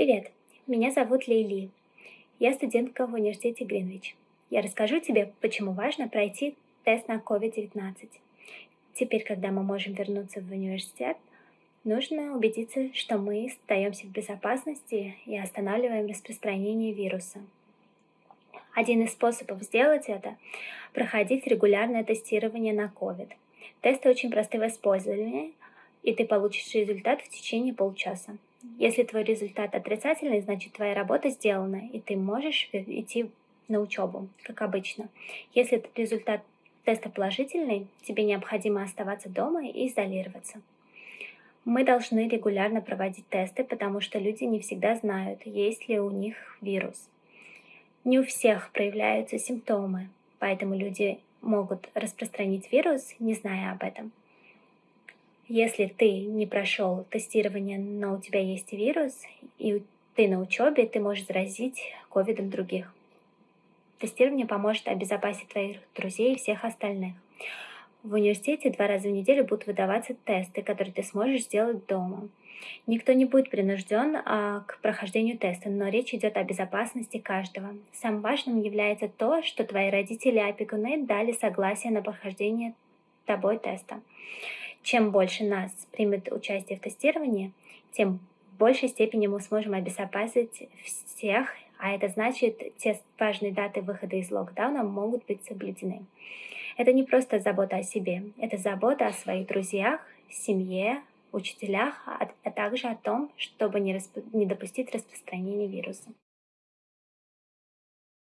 Привет, меня зовут Лейли. Я студентка в университете Гринвич. Я расскажу тебе, почему важно пройти тест на COVID-19. Теперь, когда мы можем вернуться в университет, нужно убедиться, что мы остаемся в безопасности и останавливаем распространение вируса. Один из способов сделать это – проходить регулярное тестирование на COVID. Тесты очень просты в использовании, и ты получишь результат в течение полчаса. Если твой результат отрицательный, значит твоя работа сделана, и ты можешь идти на учебу, как обычно. Если результат теста положительный, тебе необходимо оставаться дома и изолироваться. Мы должны регулярно проводить тесты, потому что люди не всегда знают, есть ли у них вирус. Не у всех проявляются симптомы, поэтому люди могут распространить вирус, не зная об этом. Если ты не прошел тестирование, но у тебя есть вирус, и ты на учебе, ты можешь заразить ковидом других. Тестирование поможет обезопасить твоих друзей и всех остальных. В университете два раза в неделю будут выдаваться тесты, которые ты сможешь сделать дома. Никто не будет принужден а, к прохождению теста, но речь идет о безопасности каждого. Самым важным является то, что твои родители и опекуны дали согласие на прохождение тобой теста. Чем больше нас примет участие в тестировании, тем в большей степени мы сможем обезопасить всех, а это значит, те важные даты выхода из локдауна могут быть соблюдены. Это не просто забота о себе, это забота о своих друзьях, семье, учителях, а, также о том, чтобы не, расп... не допустить распространения вируса.